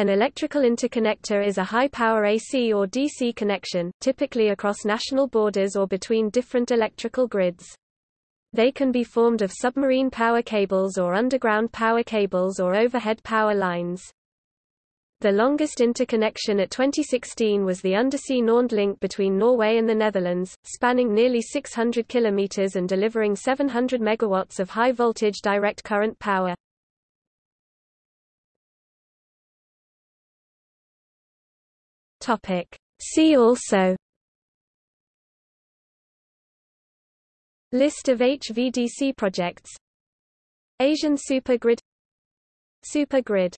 An electrical interconnector is a high-power AC or DC connection, typically across national borders or between different electrical grids. They can be formed of submarine power cables or underground power cables or overhead power lines. The longest interconnection at 2016 was the undersea NorNed link between Norway and the Netherlands, spanning nearly 600 kilometers and delivering 700 megawatts of high-voltage direct current power. Topic. See also List of HVDC projects Asian supergrid Supergrid